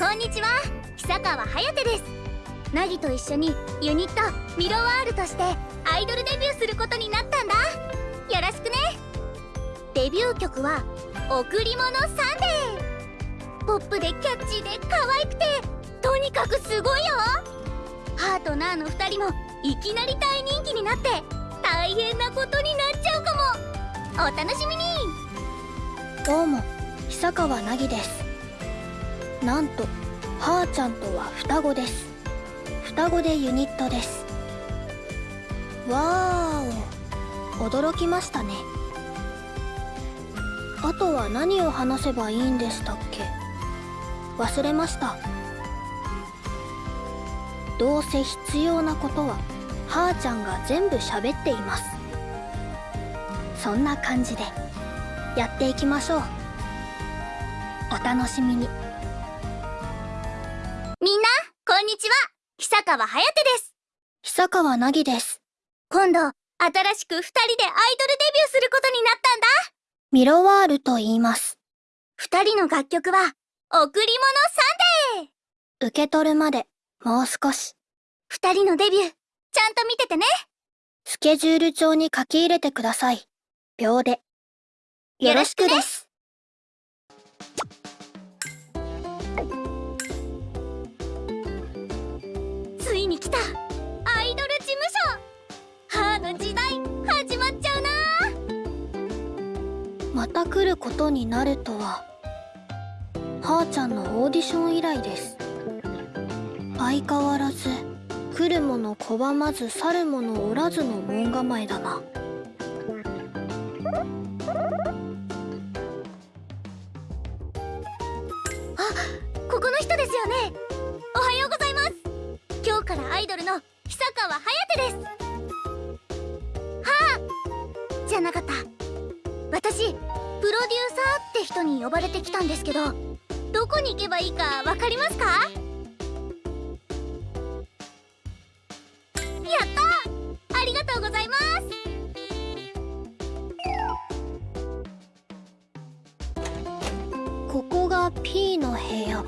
こんにちは。久川颯です。ナギと一緒にユニットミロワールとしてアイドルデビューすることになったんだ。よろしくね。デビュー曲は「贈り物サンデー」ポップでキャッチーで可愛くてとにかくすごいよ。ハーとナーの2人もいきなり大人気になって大変なことになっちゃうかも。お楽しみに。どうも久川凪です。なんとはーちゃんとは双子です。双子でユニットです。わーお驚きましたね。あとは何を話せばいいんでしたっけ？忘れました。どうせ必要なことははーちゃんが全部喋っています。そんな感じでやっていきましょう。お楽しみに。川颯です。久川凪です。今度新しく2人でアイドルデビューすることになったんだ。ミロワールと言います。2人の楽曲は「贈り物サンデー」受け取るまでもう少し。2人のデビューちゃんと見ててね。スケジュール帳に書き入れてください。秒で。よろしくですいに来た。アイドル事務所。ハーの時代始まっちゃうな。また来ることになるとは。はーちゃんのオーディション以来です。相変わらず来る者拒まず去る者おらずの門構えだな。あここの人ですよね。からアイドルの久川颯です。はあ。じゃなかった。私プロデューサーって人に呼ばれてきたんですけどどこに行けばいいかわかりますか？やった！ありがとうございます！ここが P の部屋。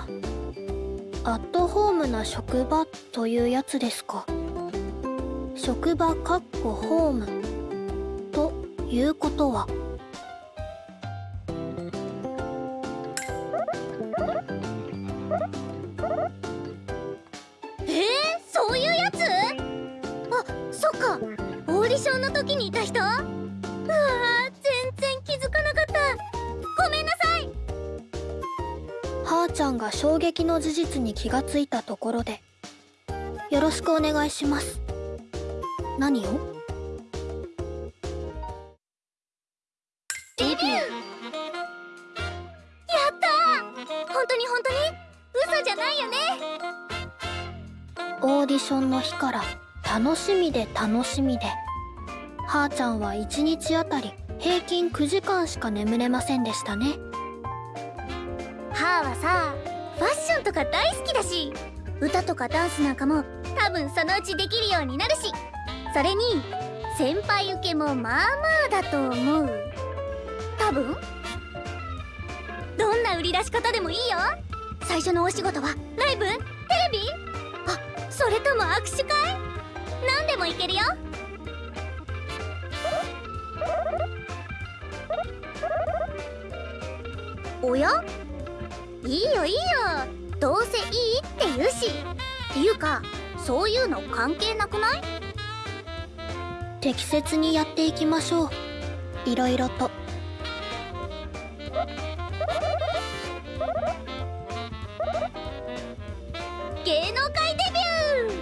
アットホームな職場。というやつですか。職場かっこホーム。ということは。えー、そういうやつ？あそっか。オーディションの時にいた人？うわ全然気づかなかった。ごめんなさい。はーちゃんが衝撃の事実に気がついたところでよろしくお願いします。何を？デビやった本当に本当に？嘘じゃないよね。オーディションの日から楽しみで楽しみで。はーちゃんは1日あたり平均9時間しか眠れませんでしたね。はーはさファッションとか大好きだし歌とかダンスなんかも多分そのうちできるようになるしそれに先輩受けもまあまあだと思う。多分？どんな売り出し方でもいいよ。最初のお仕事はライブ？テレビ？あそれとも握手会？何でもいけるよ。おや？いいよいいよ。どうせいいって言うし。っていうかそういうの関係なくない？適切にやっていきましょう。いろいろと。芸能界デビュ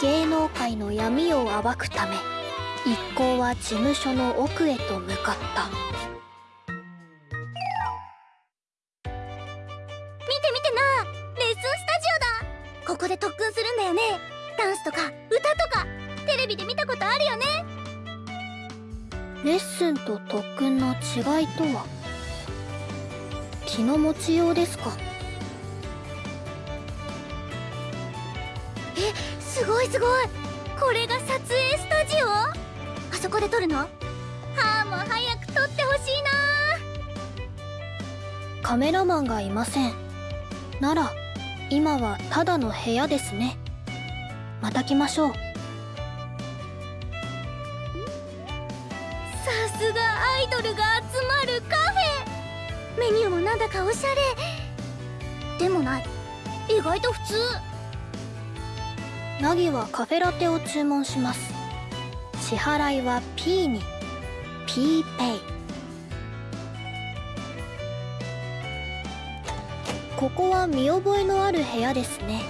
ー！芸能界の闇を暴くため一行は事務所の奥へと向かったマンがいません。なら今はただの部屋ですね。また来ましょう。さすがアイドルが集まるカフェ。メニューもなんだかおしゃれ。でもない。意外と普通。ナギはカフェラテを注文します。支払いは P に。P ペイここは見覚えのある部屋ですね。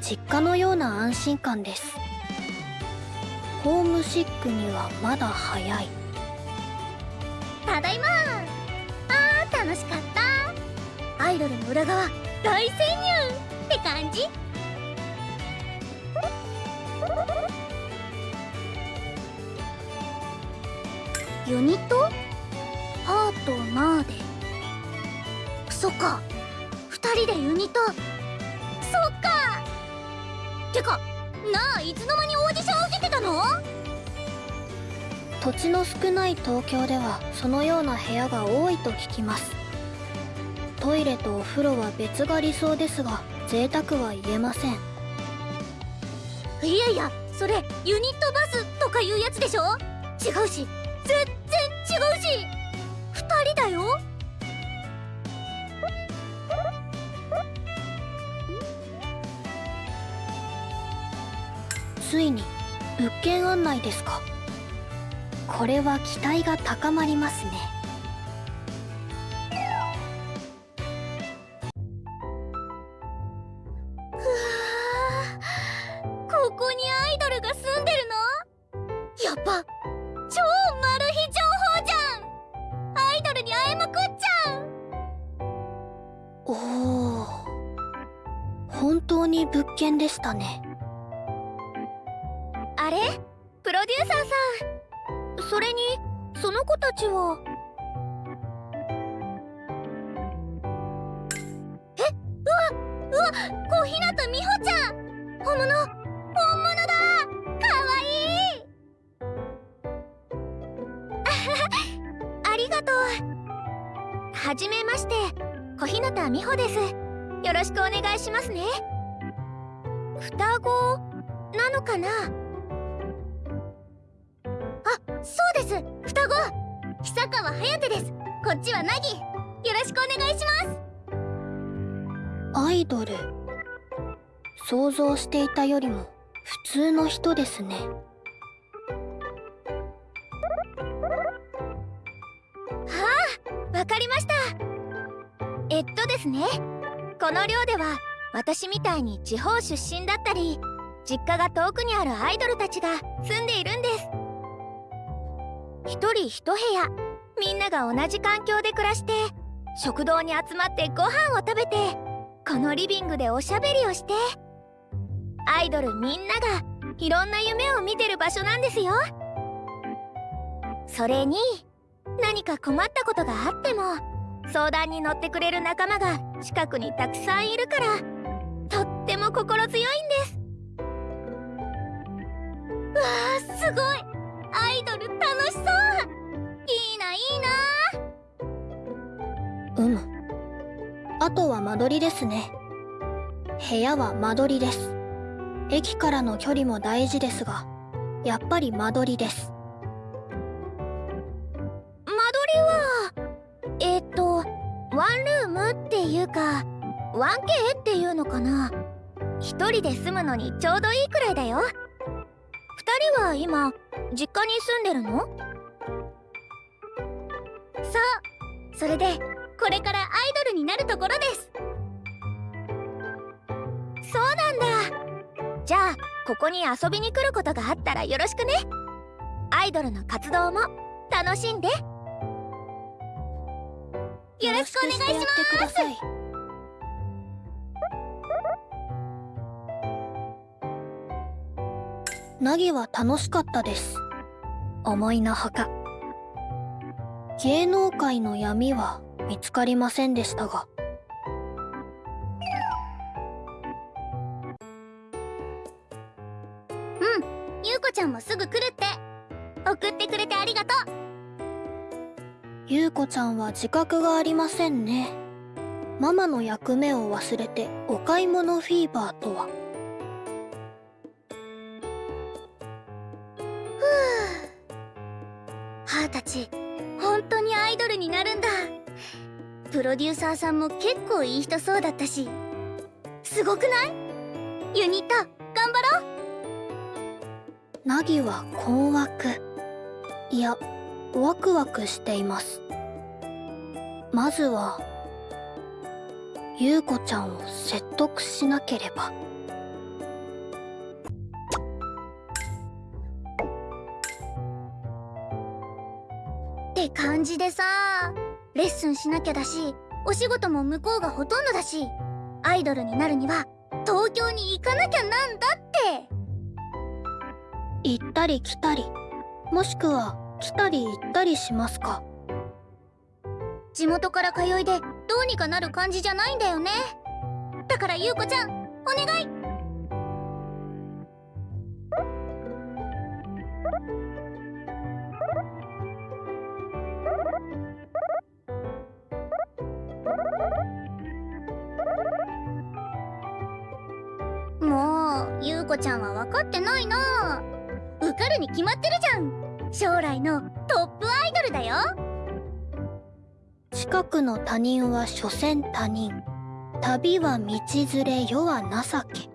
実家のような安心感です。ホームシックにはまだ早い。ただいま。あー楽しかった。アイドルの裏側大潜入って感じ。ユニット？ハートナーで。そっか。2人でユニット。そっか。てかなあいつの間にオーディション受けてたの？土地の少ない東京ではそのような部屋が多いと聞きます。トイレとお風呂は別が理想ですが贅沢は言えません。いやいやそれユニットバスとかいうやつでしょ？違うし全ついに物件案内ですか。これは期待が高まりますね。小日向美穂です。よろしくお願いしますね。双子？なのかな？あ、そうです。双子。久川颯です。こっちは凪。よろしくお願いします。アイドル。想像していたよりも普通の人ですね。わかりましたえっとですね。この寮では私みたいに地方出身だったり実家が遠くにあるアイドルたちが住んでいるんです。一人一部屋みんなが同じ環境で暮らして食堂に集まってご飯を食べてこのリビングでおしゃべりをしてアイドルみんながいろんな夢を見てる場所なんですよ。それに何か困ったことがあっても相談に乗ってくれる仲間が近くにたくさんいるからとっても心強いんです。わあすごい。アイドル楽しそう。いいないいな。うむあとは間取りですね。部屋は間取りです。駅からの距離も大事ですがやっぱり間取りです。間取りはえっとワンルームっていうか 1K っていうのかな。一人で住むのにちょうどいいくらいだよ。二人は今実家に住んでるの？そうそれでこれからアイドルになるところです。そうなんだ。じゃあここに遊びに来ることがあったらよろしくね。アイドルの活動も楽しんで。よろしくお願いします。ナギは楽しかったです。思いのほか芸能界の闇は見つかりませんでしたが。ゆうこちゃんもすぐ来るって。送ってくれてありがと優子ちゃんは自覚がありませんね。ママの役目を忘れてお買い物フィーバーとは。母たち本当にアイドルになるんだ。プロデューサーさんも結構いい人そうだったし。すごくない？ユニット頑張ろう。ナギは困惑。いやワクワクしています。まずは優子ちゃんを説得しなければ。って感じでさレッスンしなきゃだしお仕事も向こうがほとんどだしアイドルになるには東京に行かなきゃなんだって。行ったり来たりもしくは来たり行ったりしますか？地元から通いでどうにかなる感じじゃないんだよね。だから優子ちゃんお願い。もう優子ちゃんは分かってないな。受かるに決まってるじゃん。将来のトップアイドルだよ。近くの他人は所詮他人。旅は道連れ世は情け。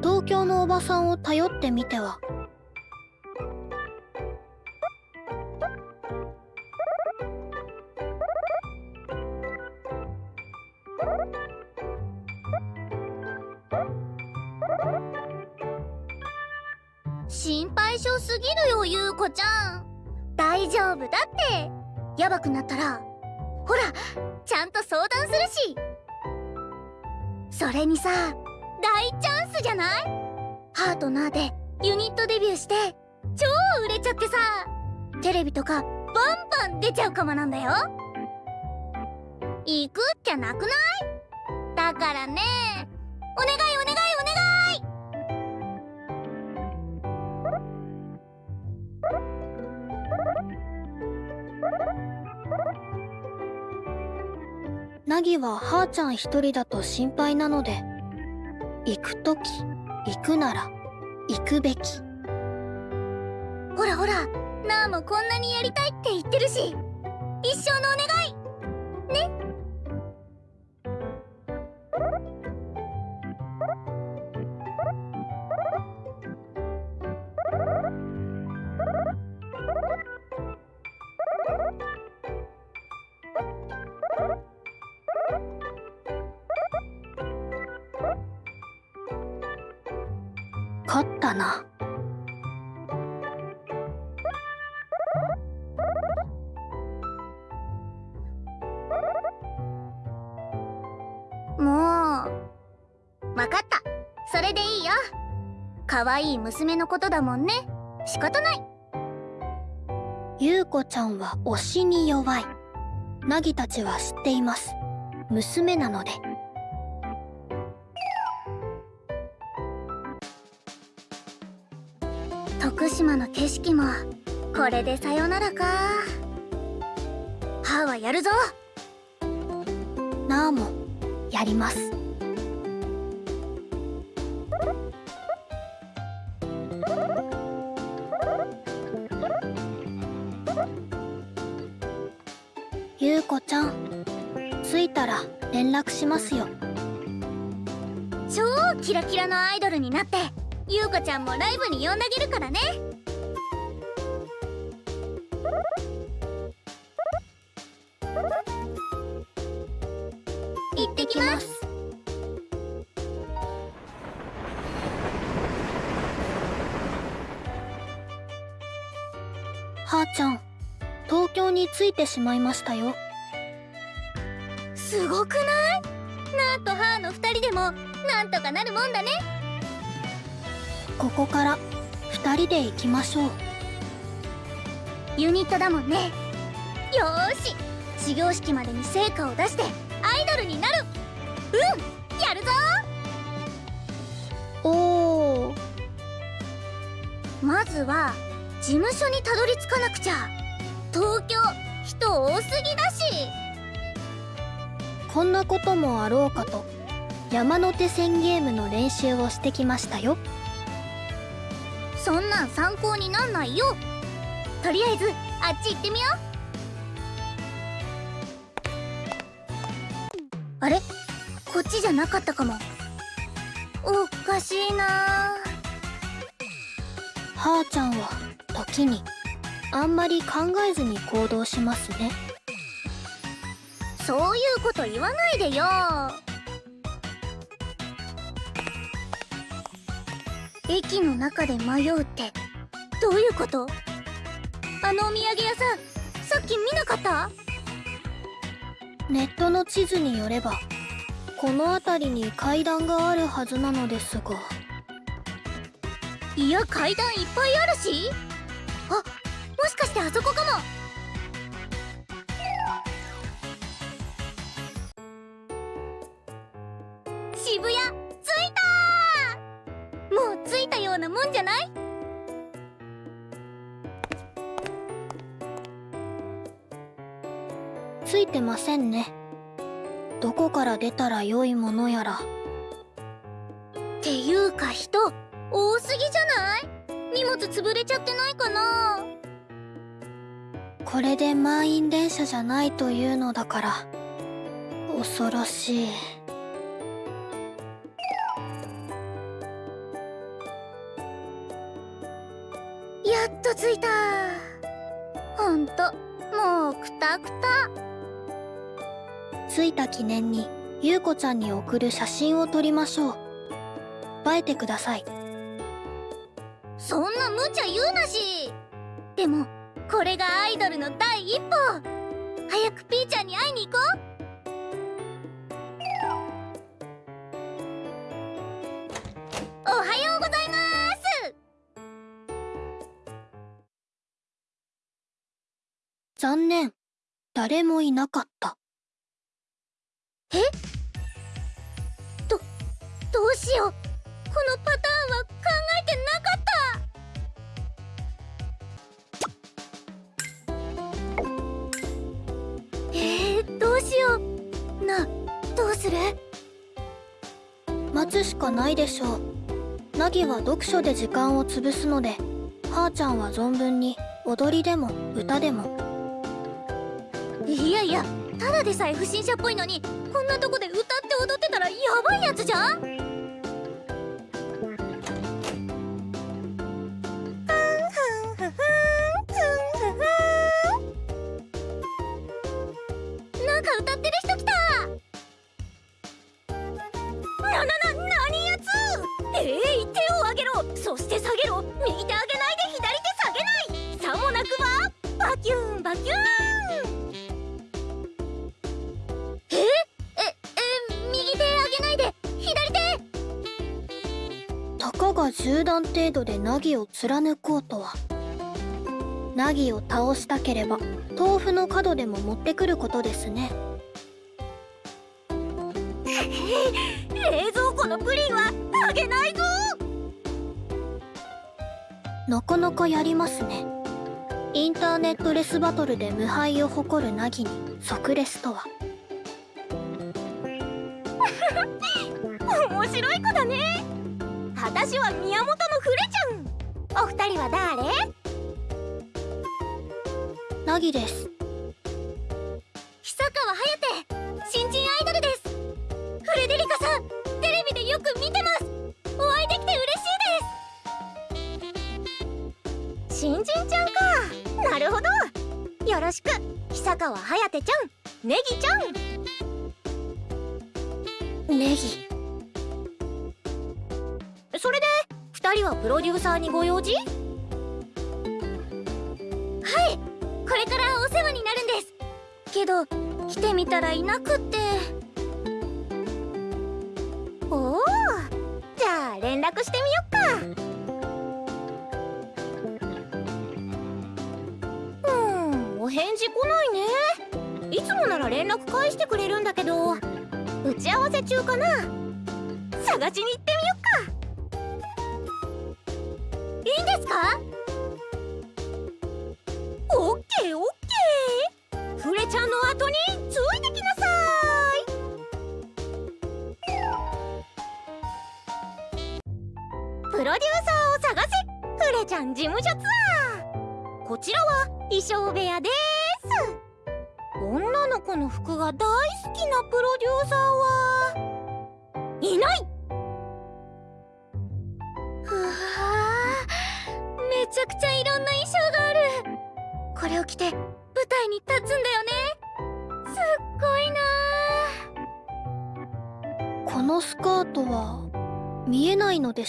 東京のおばさんを頼ってみてはるよ優子ちゃん。大丈夫だって。ヤバくなったらほらちゃんと相談するし。それにさ大チャンスじゃない？ハートナーでユニットデビューして超売れちゃってさテレビとかバンバン出ちゃうかもなんだよ。行くっきゃなくない？だからねお願いお願い。ナギははーちゃん一人だと心配なので行く時行くなら行くべき。ほらほらなあもこんなにやりたいって言ってるし一生のお願い。勝可愛い娘のことだもんね。仕方ない。優子ちゃんは推しに弱い。ナギたちは知っています。娘なので。徳島の景色もこれでさよならか。歯はやるぞ。なあもやります絡しますよ。超キラキラのアイドルになって優子ちゃんもライブに呼んであげるからね。行ってきます。はーちゃん東京に着いてしまいましたよ。すごくない？なんとかなるもんだね。ここから2人で行きましょう。ユニットだもんね。よーし。始業式までに成果を出してアイドルになる。うん。やるぞ。おおまずは事務所にたどり着かなくちゃ。東京人多すぎだし。こんなこともあろうかと山手線ゲームの練習をしてきましたよ。そんなん参考になんないよ。とりあえずあっち行ってみよう。あれ？こっちじゃなかったかも。おかしいな。はーちゃんは時にあんまり考えずに行動しますね。そういうこと言わないでよ駅の中で迷うってどういうこと？あのお土産屋さんさっき見なかった？ネットの地図によればこの辺りに階段があるはずなのですが。いや階段いっぱいあるし。あもしかしてあそこかももんじゃない？ついてませんね。どこから出たら良いものやら。っていうか人多すぎじゃない？荷物潰れちゃってないかな？これで満員電車じゃないというのだから。恐ろしいと着いた。ほんともうくたくた。着いた記念に優子ちゃんに送る写真を撮りましょう。映えてください。そんな無茶言うなし。でもこれがアイドルの第一歩。早くピーちゃんに会いに行こう。おはよ残念。誰もいなかった。どうしよう。このパターンは考えてなかった。えー、どうしよう。などうする？待つしかないでしょう。ナギは読書で時間を潰すのではーちゃんは存分に踊りでも歌でもいやいやただでさえ不審者っぽいのにこんなとこで歌って踊ってたらヤバいやつじゃん？が銃弾程度でナギを貫こうとは。ナギを倒したければ豆腐の角でも持ってくることですね。冷蔵庫のプリンはあげないぞ。なかなかやりますね。インターネットレスバトルで無敗を誇るナギに即レスとは。面白い子だね私は宮本のフレちゃん。お二人は誰？ナギです。久川颯新人アイドルです。フレデリカさん。テレビでよく見てます。お会いできて嬉しいです。新人ちゃんか。なるほど。よろしく。久川颯ちゃん。ネギちゃんはいこれからお世話になるんです。けど来てみたらいなくって。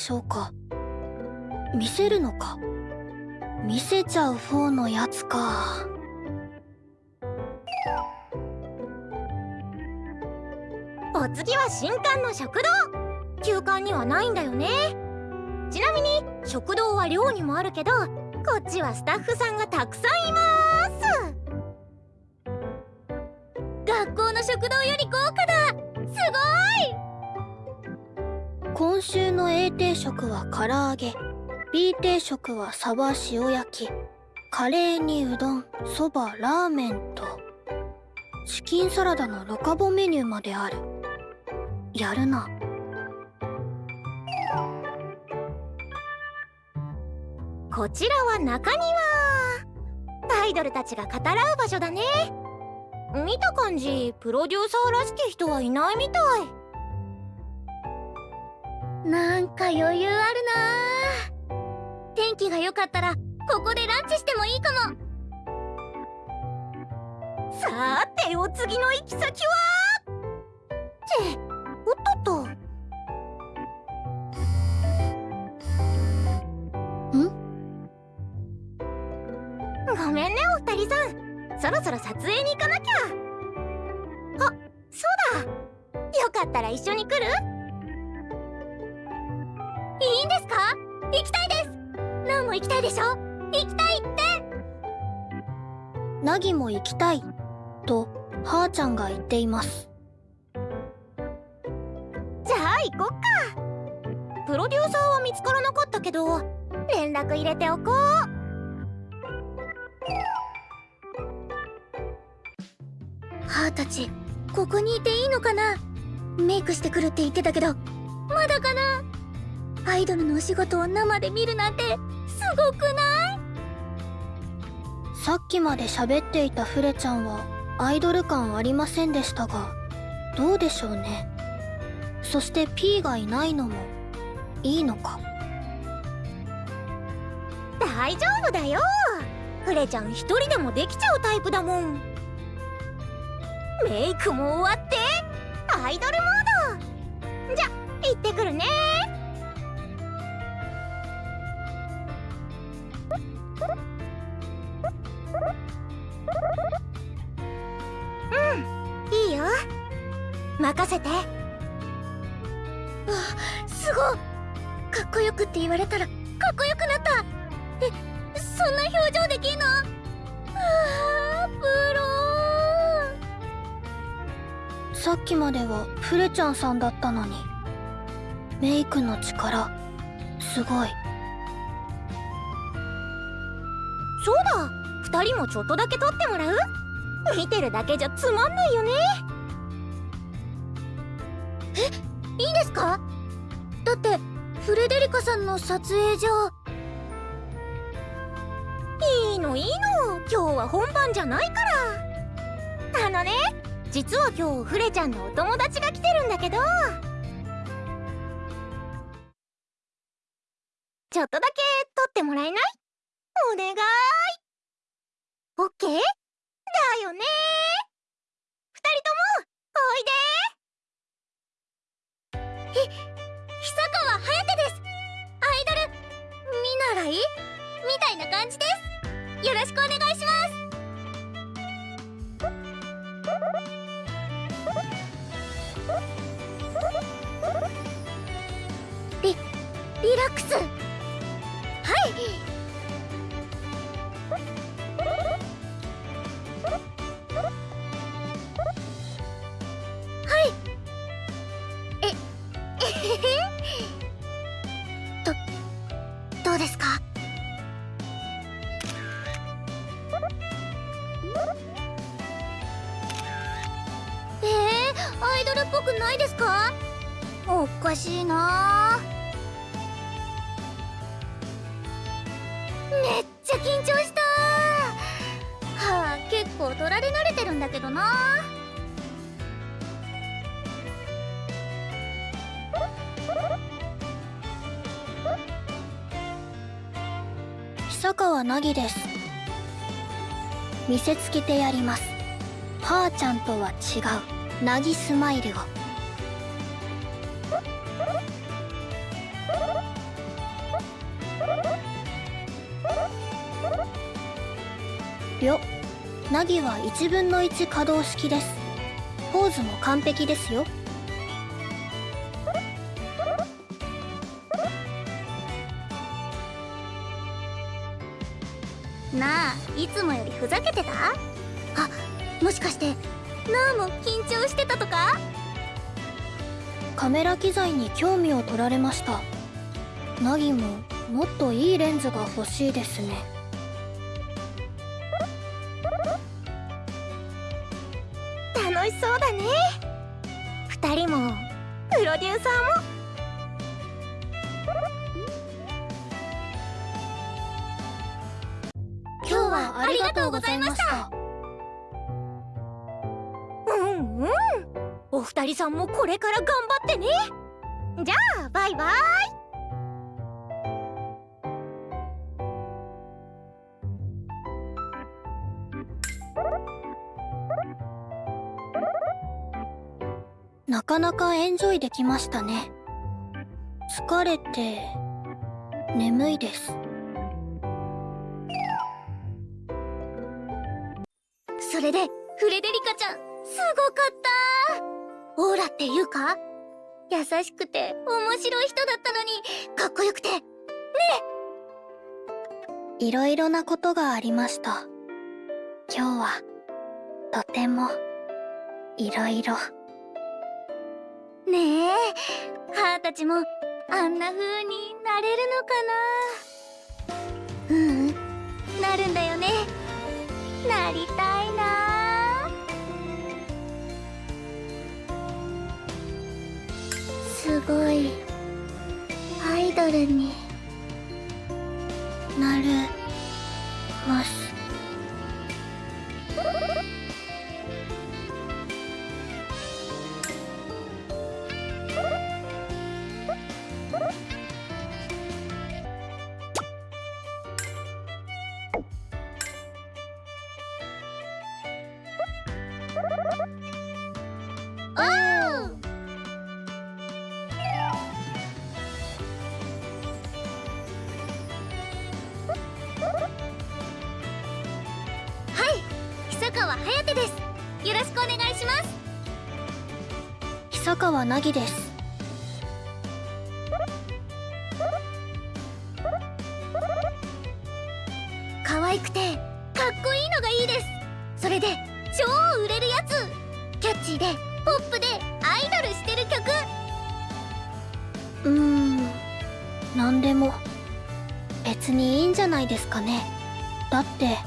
しょうか？見せるのか？見せちゃう方のやつか。お次は新館の食堂。休館にはないんだよね。ちなみに食堂は寮にもあるけどこっちはスタッフさんがたくさんいます。定食は唐揚げ。B 定食はサバ塩焼き。カレーにうどんそばラーメンと。チキンサラダのロカボメニューまである。やるな。こちらは中庭。アイドルたちが語らう場所だね。見た感じプロデューサーらしき人はいないみたい。なんか余裕あるな。天気が良かったらここでランチしてもいいかも。さてお次の行き先は？っておっと。っとごめんねお二人さん。そろそろ撮影に行かなきゃ。あそうだ。よかったら一緒に来る？いいんですか？行きたいです。ナンも行きたいでしょ？行きたいって。ナギも行きたいとはーちゃんが言っています。じゃあ行こっか。プロデューサーは見つからなかったけど連絡入れておこう。はーたちここにいていいのかな？メイクしてくるって言ってたけどまだかな？アイドルのお仕事を生で見るなんてすごくない？さっきまで喋っていたフレちゃんはアイドル感ありませんでしたがどうでしょうね？そして P がいないのもいいのか？大丈夫だよ。フレちゃん一人でもできちゃうタイプだもん。メイクも終わってアイドルモード。じゃ行ってくるねせてわすごかっこよくって言われたらかっこよくなった。えそんな表情できんの？あープロさっきまではフレちゃんさんだったのにメイクの力すごい。そうだ。2人もちょっとだけ撮ってもらう？見てるだけじゃつまんないよねえいいですか？だってフレデリカさんの撮影じゃ。いいのいいの。今日は本番じゃないから。あのね実は今日フレちゃんのお友達が来てるんだけど。ちょっとだけ撮ってもらえない？お願い。オッケー？だよね二人ともおいでひ久川颯です。アイドル見習い？みたいな感じです。よろしくお願いします。リリラックス。久川凪です。見せつけてやります。はーちゃんとは違う。凪スマイルを。りょ凪は1分の1可動式です。ポーズも完璧ですよ。いつもよりふざけてた？あもしかしてなあも緊張してたとか？カメラ機材に興味を取られました。凪ももっといいレンズが欲しいですね。楽しそうだね。二人もプロデューサーもはありがとうございました。うんうん。お二人さんもこれから頑張ってね。じゃあバイバイ。なかなかエンジョイできましたね。疲れて眠いです。れでフレデリカちゃんすごかったオーラっていうか優しくて面白い人だったのにかっこよくて。いろいろなことがありました。今日はとてもいろいろねえ。母たちもあんな風になれるのかな。うんうん。なるんだよね。なりたいすごいアイドルになるます。川颯です。よろしくお願いします。久川凪です。可愛くてかっこいいのがいいです。それで超売れるやつ。キャッチーでポップでアイドルしてる曲。うーん。何でも別にいいんじゃないですかね。だって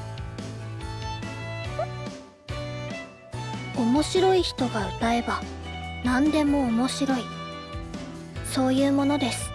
人が歌えば何でも面白い。そういうものです。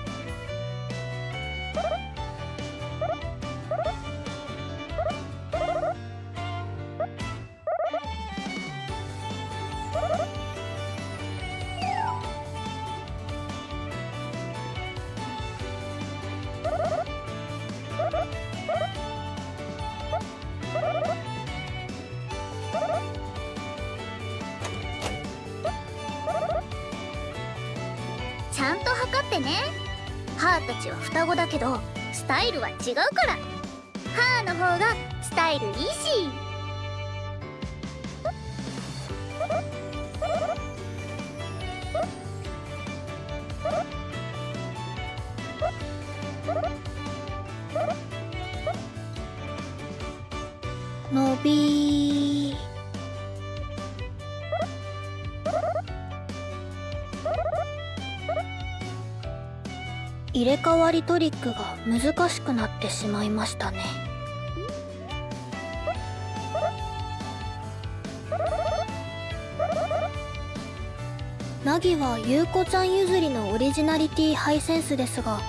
トリックが難しくなってしまいましたね。ナギは優子ちゃん譲りのオリジナリティハイセンスですが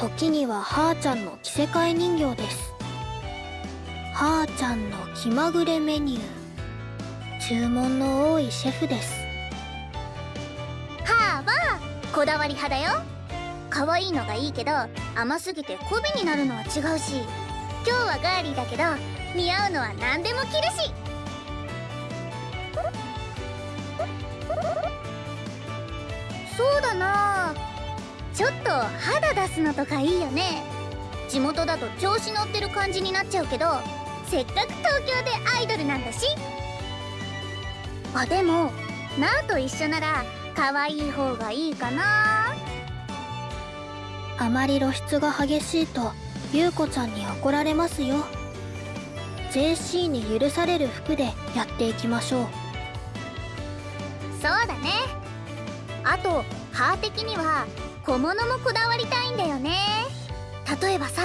時にははーちゃんの着せ替え人形です。はーちゃんの気まぐれメニュー注文の多いシェフです。はーはこだわり派だよ。可愛いのがいいけど甘すぎて媚びになるのは違うし今日はガーリーだけど似合うのは何でも着るし。そうだな。ちょっと肌出すのとかいいよね。地元だと調子乗ってる感じになっちゃうけどせっかく東京でアイドルなんだし。あでもナーと一緒なら可愛い方がいいかな。あまり露出が激しいと優子ちゃんに怒られますよ。JC に許される服でやっていきましょう。そうだね。あと歯的には小物もこだわりたいんだよね。例えばさ。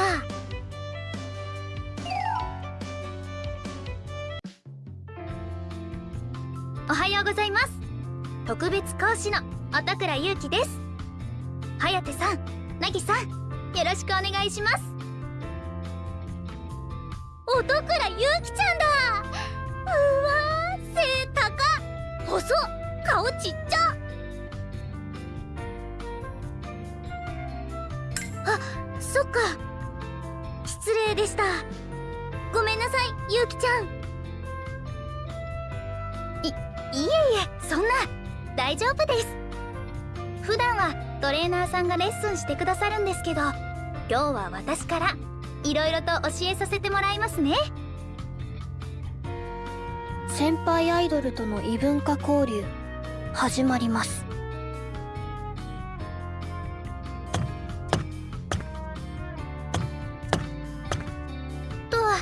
おはようございます。特別講師の音倉優希です。颯さん凪さんよろしくお願いします。音倉優希ちゃんだ。うわー背高細っ。顔ちっちゃ。あそっか。失礼でした。ごめんなさいゆうきちゃん。いいえいえそんな。大丈夫です。普段はトレーナーさんがレッスンしてくださるんですけど今日は私からいろいろと教えさせてもらいますね。先輩アイドルとの異文化交流始まります。とは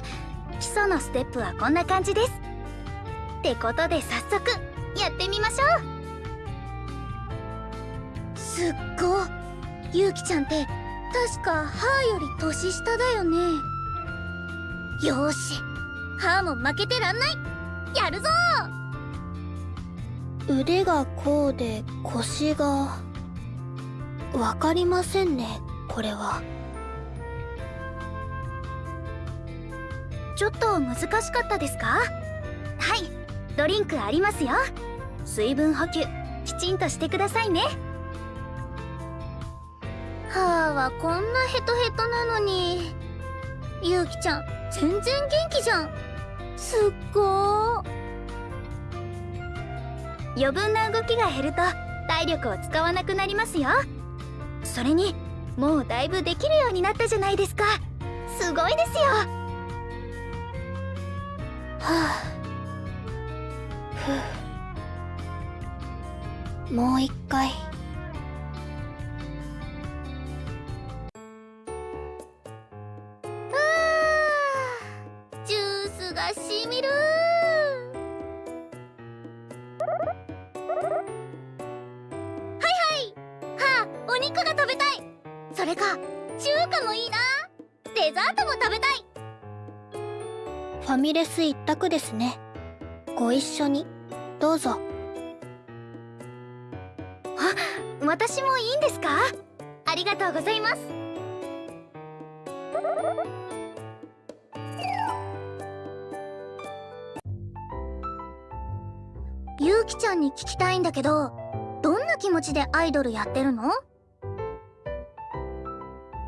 基礎のステップはこんな感じです。ってことで早速やってみましょうすっごゆうきちゃんって確かハーより年下だよね。よーし。ハーも負けてらんない。やるぞ。腕がこうで腰が。わかりませんねこれは。ちょっと難しかったですか？はい。ドリンクありますよ。水分補給きちんとしてくださいねはーはこんなヘトヘトなのに。ゆうきちゃん全然元気じゃん。すっごー。余分な動きが減ると体力を使わなくなりますよ。それにもうだいぶできるようになったじゃないですか。すごいですよ。はあ。ふう。もう一回ミレス一択ですね。ご一緒に。どうぞ。あ私もいいんですか？ありがとうございます。ゆうきちゃんに聞きたいんだけどどんな気持ちでアイドルやってるの？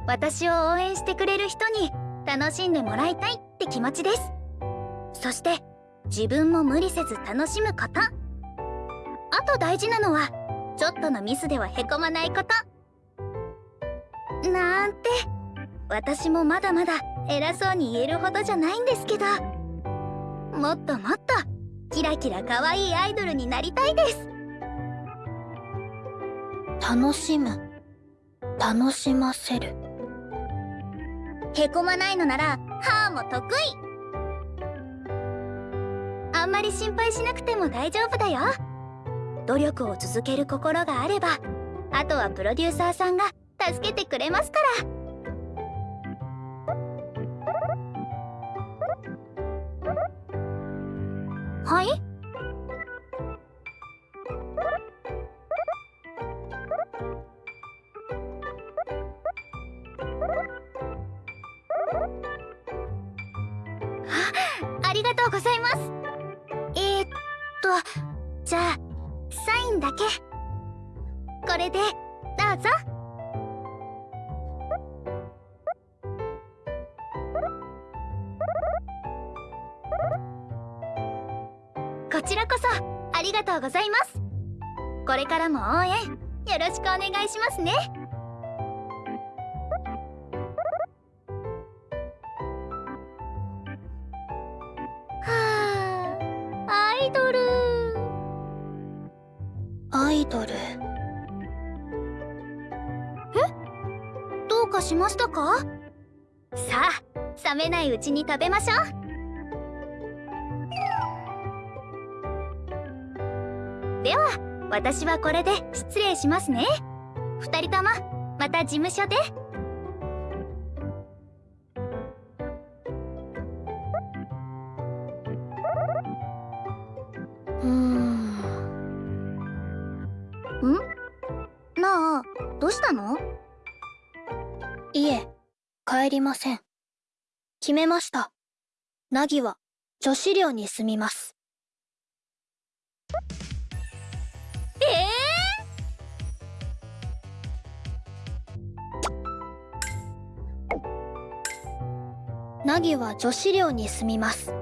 私を応援してくれる人に楽しんでもらいたいって気持ちです。そして自分も無理せず楽しむこと。あと大事なのはちょっとのミスではへこまないこと。なんて私もまだまだ偉そうに言えるほどじゃないんですけど。もっともっとキラキラ可愛いアイドルになりたいです。楽しむ。楽しませる。へこまないのなら歯も得意あんまり心配しなくても大丈夫だよ。努力を続ける心があればあとはプロデューサーさんが助けてくれますから。はい？だけ。これでどうぞ。こちらこそありがとうございます。これからも応援よろしくお願いしますね。かしましたか？さあ冷めないうちに食べましょう。では私はこれで失礼しますね。二人ともまた事務所で。りません。決めました。ナギは女子寮に住みます。えナギは女子寮に住みます。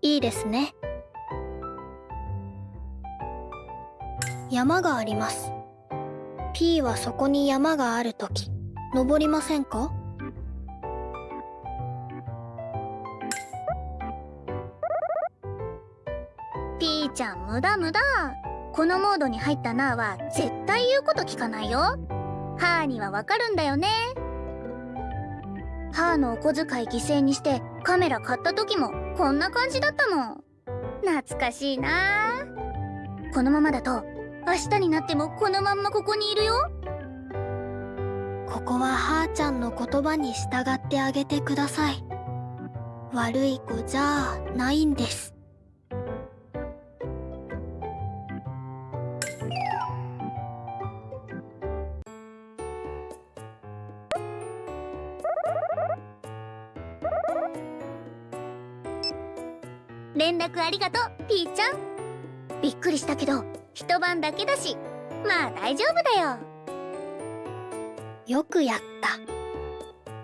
いいですね。山があります。P はそこに山があるとき登りませんか？無駄無駄。このモードに入ったナーは絶対言うこと聞かないよ。ハーにはわかるんだよね。ハーのお小遣い犠牲にしてカメラ買った時もこんな感じだったもん。懐かしいなこのままだと明日になってもこのまんまここにいるよ。ここははーちゃんの言葉に従ってあげてください。悪い子じゃないんです。連絡ありがとうピーちゃん。びっくりしたけど一晩だけだしまあ大丈夫だよ。よくやった。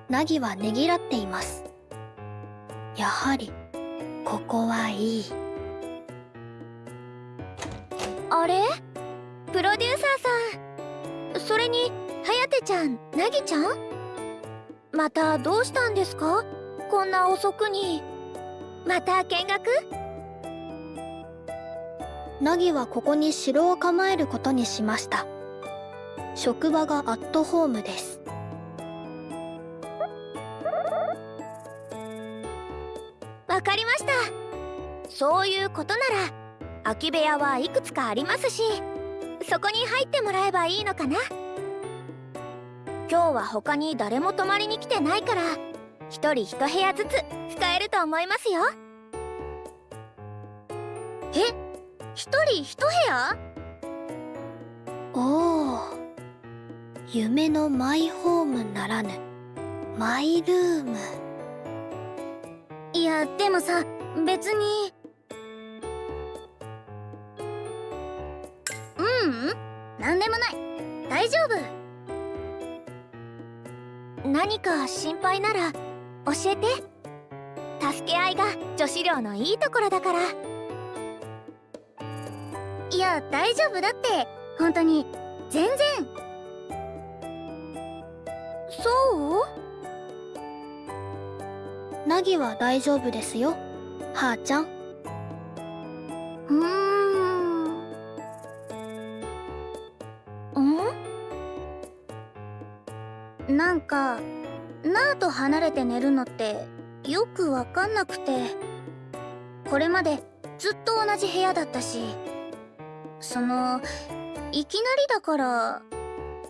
ナギはねぎらっています。やはりここはいい。あれ？プロデューサーさん。それに颯ちゃんなぎちゃん？またどうしたんですか？こんな遅くにまた見学？ナギはここに城を構えることにしました。職場がアットホームです。わかりました。そういうことなら空き部屋はいくつかありますしそこに入ってもらえばいいのかな？今日は他に誰も泊まりに来てないから一人一部屋ずつ使えると思いますよ。え一人一部屋？おお。夢のマイホームならぬマイルーム。いやでもさ別に。ううん。何でもない。大丈夫。何か心配なら教えて。助け合いが女子寮のいいところだから。いや大丈夫だって。本当に。全然。そう？ナギは大丈夫ですよ。はーちゃん。うーん。ん？なんかナーと離れて寝るのってよくわかんなくて。これまでずっと同じ部屋だったし。そのいきなりだから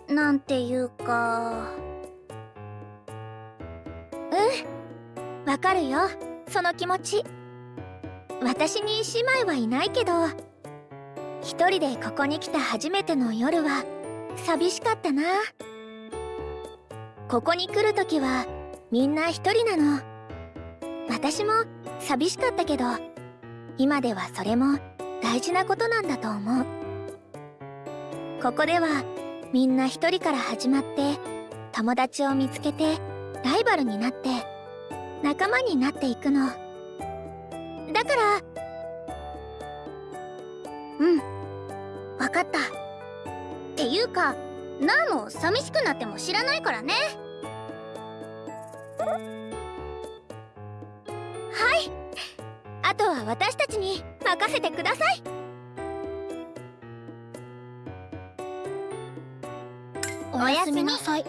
なんていうか。うん。わかるよ。その気持ち。私に姉妹はいないけど。一人でここに来た初めての夜は寂しかったな。ここに来るときはみんな一人なの。私も寂しかったけど今ではそれも大事なことなんだと思う。ここではみんな一人から始まって友達を見つけてライバルになって仲間になっていくの。だからうん分かった。っていうかナーも寂しくなっても知らないからね。はい。あとは私たちに任せてください。おやすみなさい。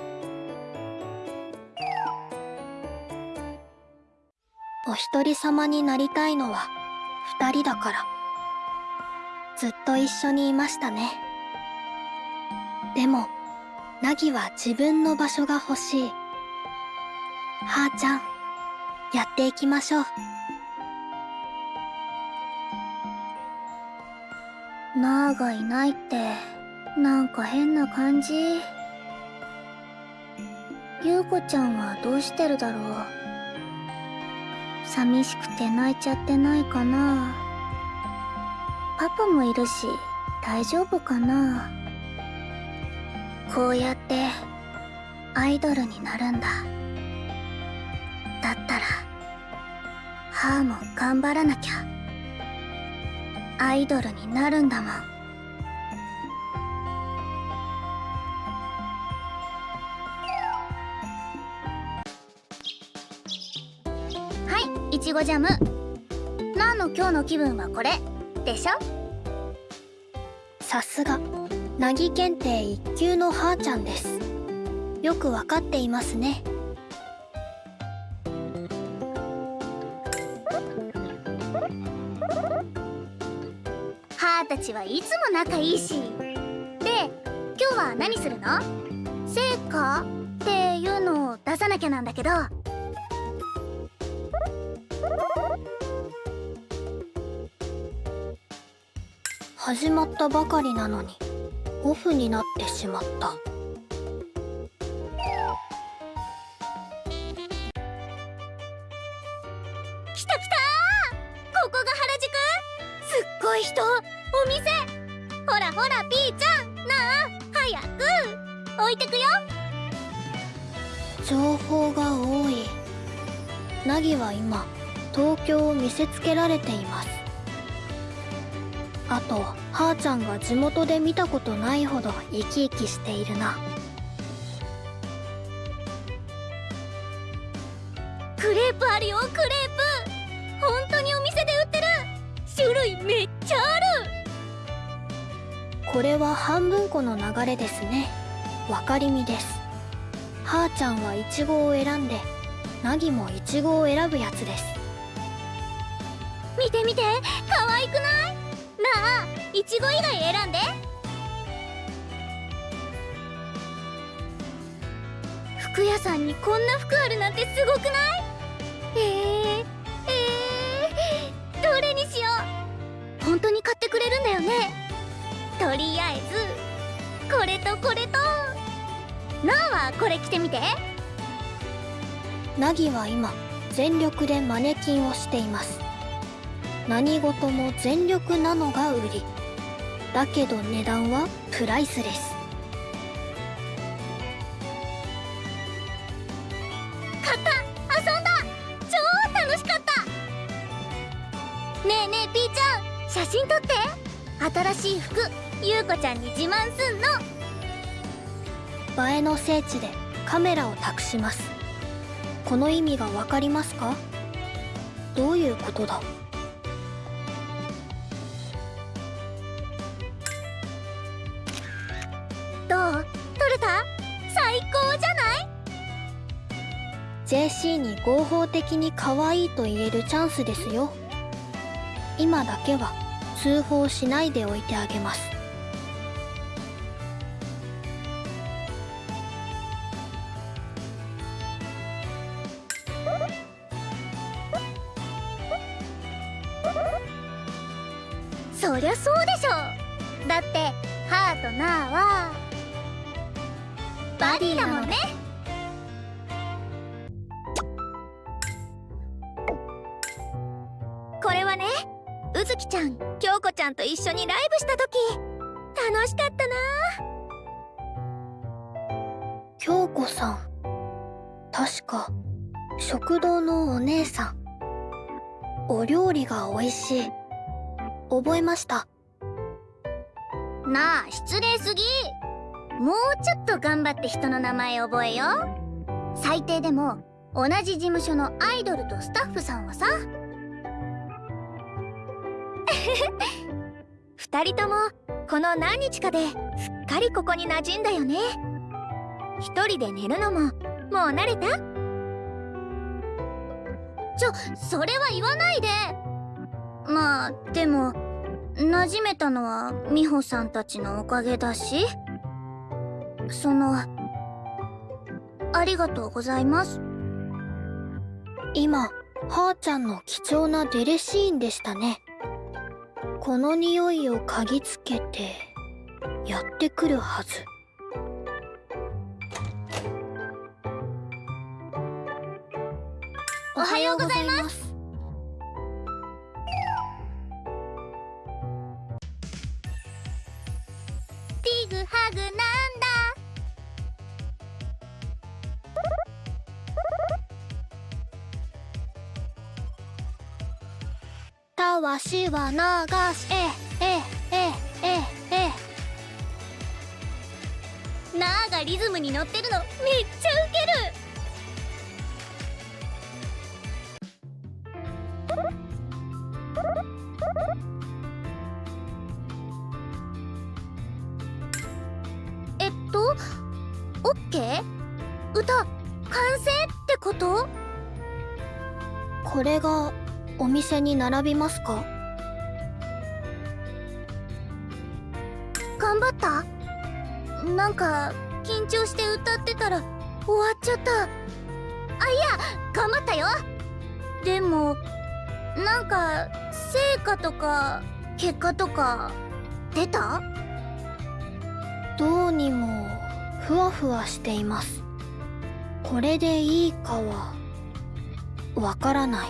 お一人様になりたいのは二人だから。ずっと一緒にいましたね。でもナギは自分の場所が欲しい。はーちゃんやっていきましょう。ナーがいないってなんか変な感じ？優子ちゃんはどうしてるだろう？寂しくて泣いちゃってないかな？パパもいるし大丈夫かな？こうやってアイドルになるんだ。だったらハーも頑張らなきゃ。アイドルになるんだもん。はいいちごジャム。ナーの今日の気分はこれ？でしょ？さすが。なぎ検定一級のはーちゃんです。よくわかっていますね。ハーたちはいつも仲いいし。で今日は何するの？成果っていうのを出さなきゃなんだけど。始まったばかりなのに。オフになってしまった。来た来たここが原宿？すっごい人？お店？ほらほらピーちゃん。なあ早く。置いてくよ。情報が多い。ナギは今東京を見せつけられています。あとはーちゃんが地元で見たことないほど生き生きしているな。クレープあるよクレープ。本当にお店で売ってる。種類めっちゃある。これは半分この流れですね。分かりみです。はーちゃんはイチゴを選んでナギもイチゴを選ぶやつです。見て見ていちご以外選んで。服屋さんにこんな服あるなんてすごくない？えー、えー、どれにしよう？本当に買ってくれるんだよね。とりあえずこれとこれと。なあはこれ着てみて。ナギは今全力でマネキンをしています。何事も全力なのが売り。だけど値段はプライスレス買った。遊んだ。超楽しかった。ねえねえピーちゃん写真撮って。新しい服ゆうこちゃんに自慢すんの。映えの聖地でカメラを託します。この意味がわかりますか？どういうことだ？どう？撮れた？最高じゃない？JC に合法的に可愛いと言えるチャンスですよ。今だけは通報しないでおいてあげます。そりゃそうゆずきちゃん京子ちゃんと一緒にライブした時。楽しかったな。京子さん。確か食堂のお姉さん。お料理が美味しい。覚えました。なあ失礼すぎ。もうちょっと頑張って人の名前覚えよ最低でも同じ事務所のアイドルとスタッフさんはさ二人ともこの何日かですっかりここに馴染んだよね。一人で寝るのももう慣れた？ちょそれは言わないで。まあでも馴染めたのは美穂さんたちのおかげだし。そのありがとうございます。今はーちゃんの貴重なデレシーンでしたね。この匂いを嗅ぎつけてやってくるはず。おはようございます。ティグハグなたわしは流しえええええなあがリズムに乗ってるのめっちゃウケるえっとオッケー歌完成ってことこれがお店に並びますか？頑張った？なんか緊張して歌ってたら終わっちゃった。あいや頑張ったよ。でもなんか成果とか結果とか出た？どうにもふわふわしています。これでいいかはわからない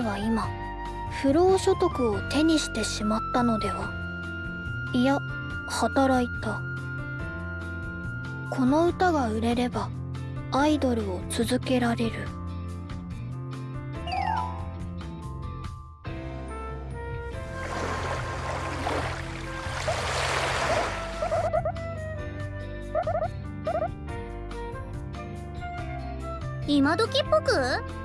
は今不労所得を手にしてしまったのでは？いや働いた。この歌が売れればアイドルを続けられる。今時っぽく？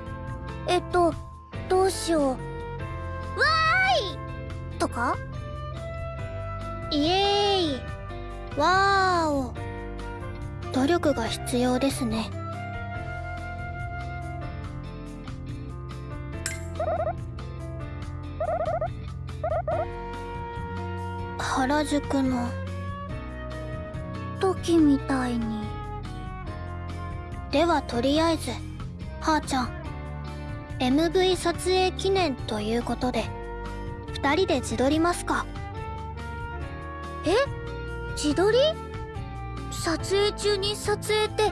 必要ですね。原宿の時みたいに。ではとりあえずはーちゃん MV 撮影記念ということで2人で自撮りますか。え？自撮り？撮影中に撮影って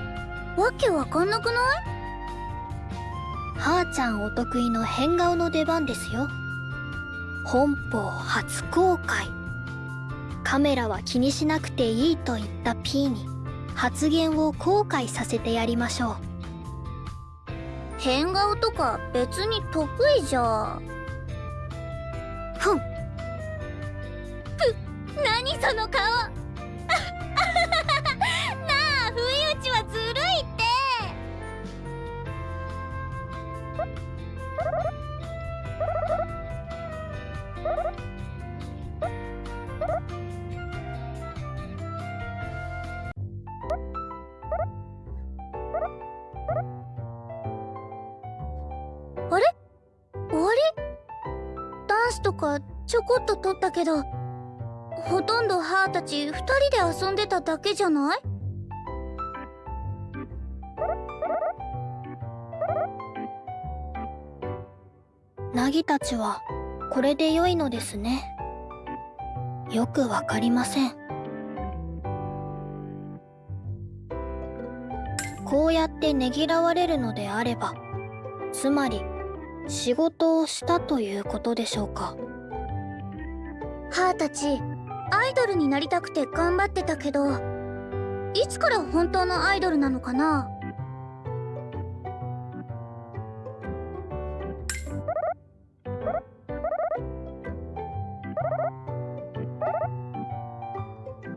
わけわかんなくない？はーちゃんお得意の変顔の出番ですよ。本邦初公開。カメラは気にしなくていいと言った P に発言を後悔させてやりましょう。変顔とか別に得意じゃ。ふん。何その顔。ポット取ったけどほとんど母たち2人で遊んでただけじゃない？ナギたちはこれで良いのですね。よくわかりません。こうやってねぎらわれるのであればつまり仕事をしたということでしょうか。ハーたちアイドルになりたくて頑張ってたけどいつから本当のアイドルなのかな？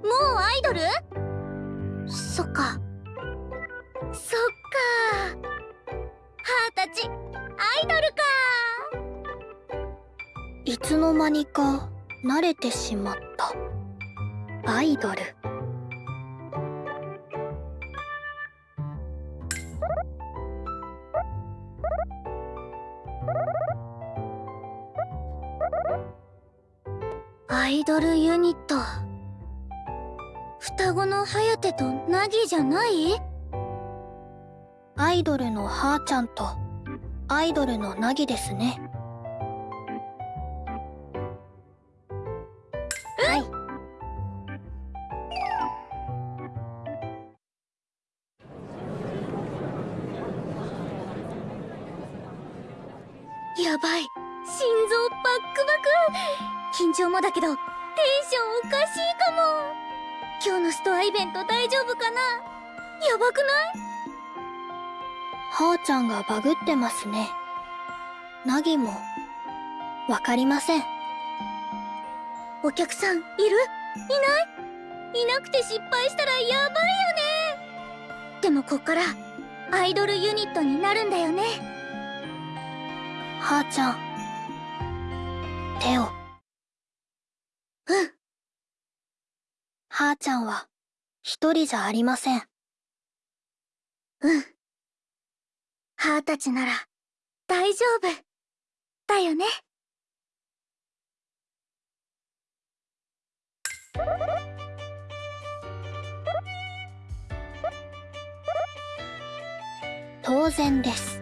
もうアイドル？そっか。そっか。ハーたちアイドルか。いつの間にか。慣れてしまった。アイドル。アイドルユニット。双子の颯とナギじゃない？アイドルのはーちゃんとアイドルのナギですね。やばい。心臓バックバク。緊張もだけどテンションおかしいかも。今日のストアイベント大丈夫かな？やばくない？はーちゃんがバグってますね。ナギもわかりません。お客さんいる？いない？いなくて失敗したらやばいよね。でもこっからアイドルユニットになるんだよねはーちゃん。手を。うん。はーちゃんは一人じゃありません。うん。ハーたちなら大丈夫。だよね。当然です。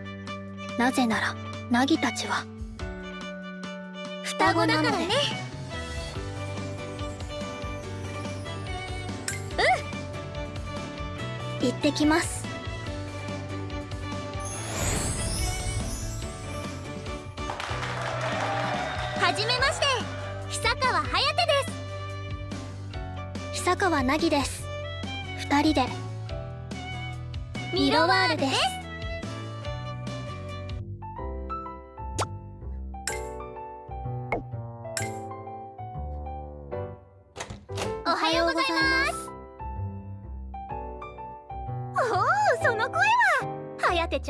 なぜならナギたちは。双子だからね。行ってきます。はじめまして。久川颯です。久川ナギです。二人で。ミロワールです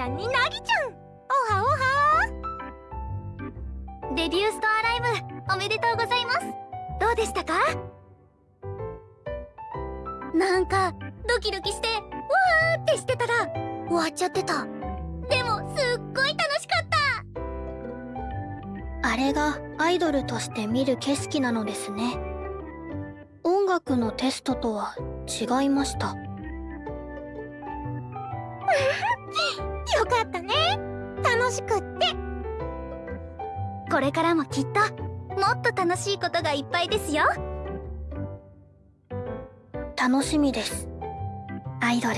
ゃんになぎちゃん。おはおは。デビューストアライブおめでとうございます。どうでしたか？なんかドキドキしてわーってしてたら終わっちゃってた。でもすっごい楽しかった。あれがアイドルとして見る景色なのですね。音楽のテストとは違いました。れからもきっともっと楽しいことがいっぱいですよ。楽しみです。アイドル。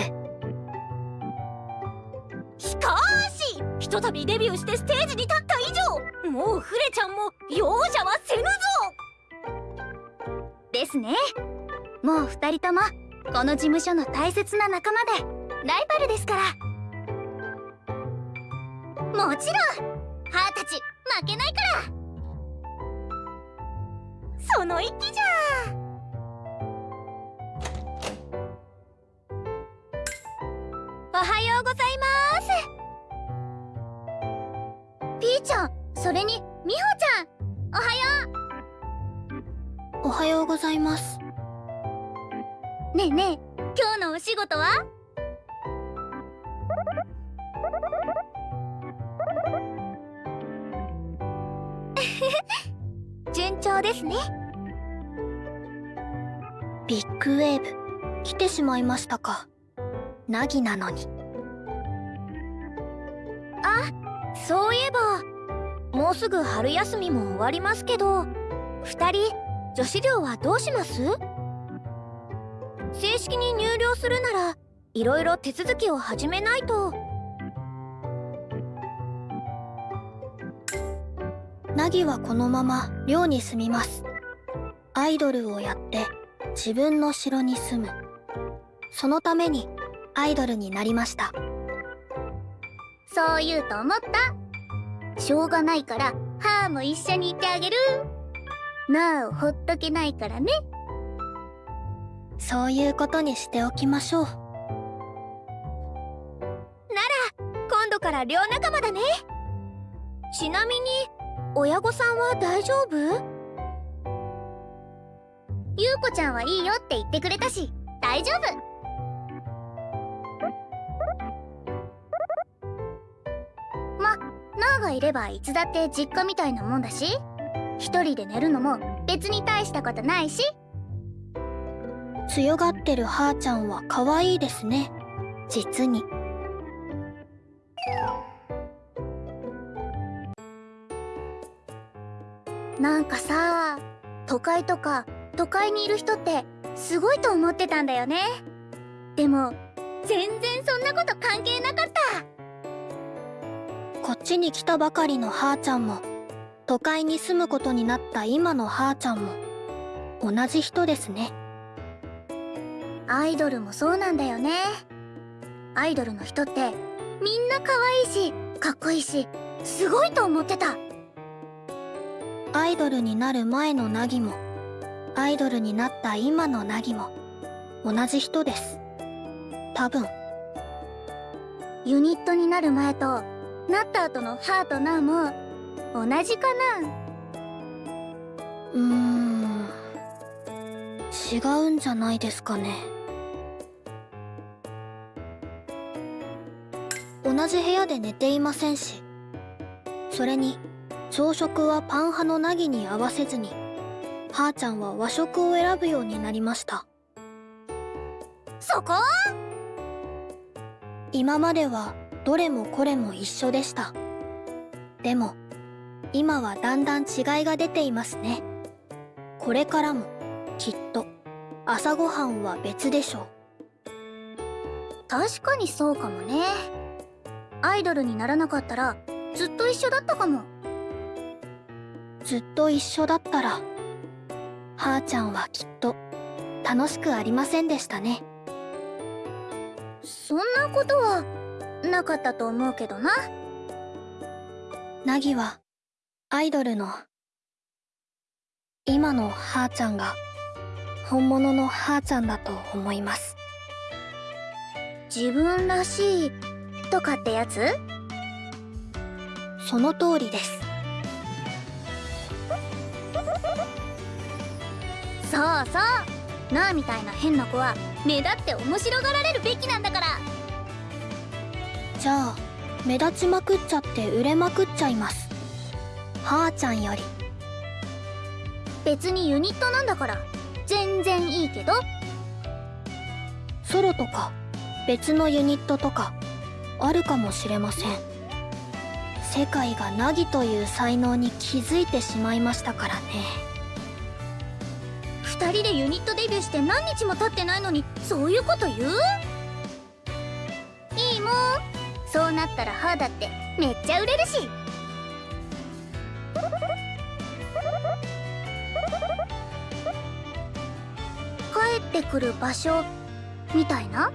しかしひとたびデビューしてステージに立った以上もうフレちゃんも容赦はせぬぞ。ですね。もう二人ともこの事務所の大切な仲間でライバルですから。もちろんハーたち。負けないから。その一気じゃ。おはようございます。ピーちゃんそれにミホちゃん。おはよおはようございます。うねえねえ今日のお仕事は？ですね。ビッグウェーブ来てしまいましたか。ナギなのに。あそういえばもうすぐ春休みも終わりますけど2人女子寮はどうします？正式に入寮するならいろいろ手続きを始めないと。ナギはこのまま寮に住みます。アイドルをやって自分の城に住む。そのためにアイドルになりました。そう言うと思った。しょうがないからハーも一緒にいてあげる。なあをほっとけないからね。そういうことにしておきましょう。なら今度から寮仲間だね。ちなみに親御さんは大丈夫？ゆうこちゃんはいいよって言ってくれたし大丈夫。ナーがいればいつだって実家みたいなもんだし一人で寝るのも別に大したことないし。強がってるはーちゃんは可愛いですね。実に。なんかさ都会とか都会にいる人ってすごいと思ってたんだよね。でも全然そんなこと関係なかった。こっちに来たばかりのはーちゃんも都会に住むことになった今のはーちゃんも同じ人ですね。アイドルもそうなんだよね。アイドルの人ってみんな可愛いしかっこいいしすごいと思ってたアイドルになる前のナギもアイドルになった今のナギも同じ人です。多分。ユニットになる前となった後のハーとナーも同じかな？うーん。違うんじゃないですかね。同じ部屋で寝ていませんしそれに朝食はパン派のナギに合わせずにはーちゃんは和食を選ぶようになりました。そこ今まではどれもこれも一緒でした。でも今はだんだん違いが出ていますね。これからもきっと朝ごはんは別でしょう。確かにそうかもね。アイドルにならなかったらずっと一緒だったかも。ずっと一緒だったらはーちゃんはきっと楽しくありませんでしたね。そんなことはなかったと思うけどな。ナギはアイドルの今のはーちゃんが本物のはーちゃんだと思います。自分らしいとかってやつ？その通りですそうそう。なあみたいな変な子は目立って面白がられるべきなんだから。じゃあ目立ちまくっちゃって売れまくっちゃいます。はーちゃんより。別にユニットなんだから。全然いいけど。ソロとか別のユニットとかあるかもしれません。世界がナギという才能に気づいてしまいましたからね2人でユニットデビューして何日も経ってないのにそういうこと言う？いいもん。そうなったら歯だってめっちゃ売れるし。帰ってくる場所みたいな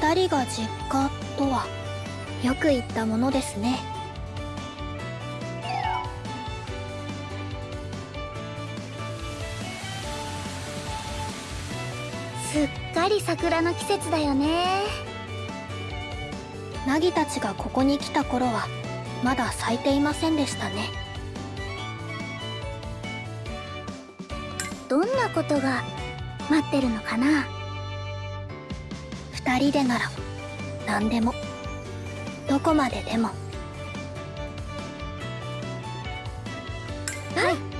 ？2人が実家とはよく言ったものですね。すっかり桜の季節だよね。ナギたちがここに来た頃はまだ咲いていませんでしたね。どんなことが待ってるのかな？2人でなら何でも。どこまででも。はい